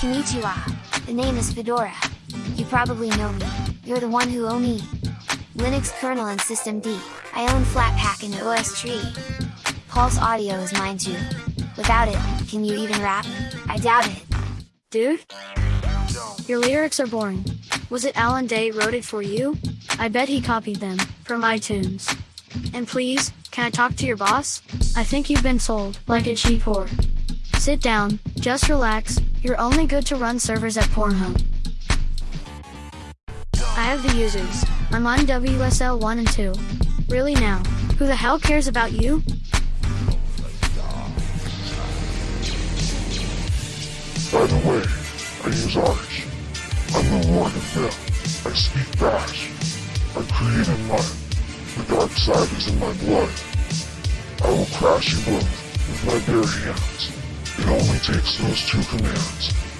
Konnichiwa. The name is Fedora. You probably know me. You're the one who owe me. Linux kernel and systemd. I own Flatpak and OSTree. Pulse Audio is mine too. Without it, can you even rap? I doubt it. Dude? Your lyrics are boring. Was it Alan Day wrote it for you? I bet he copied them, from iTunes. And please, can I talk to your boss? I think you've been sold, like a cheap whore. Sit down, just relax, you're only good to run servers at Pornhub. I have the users. I'm on WSL 1 and 2. Really now, who the hell cares about you? By the way, I use Arch. I'm the Lord of Myth. I speak Bash. I created mine. The dark side is in my blood. I will crash you both with my bare hands. It only takes those two commands.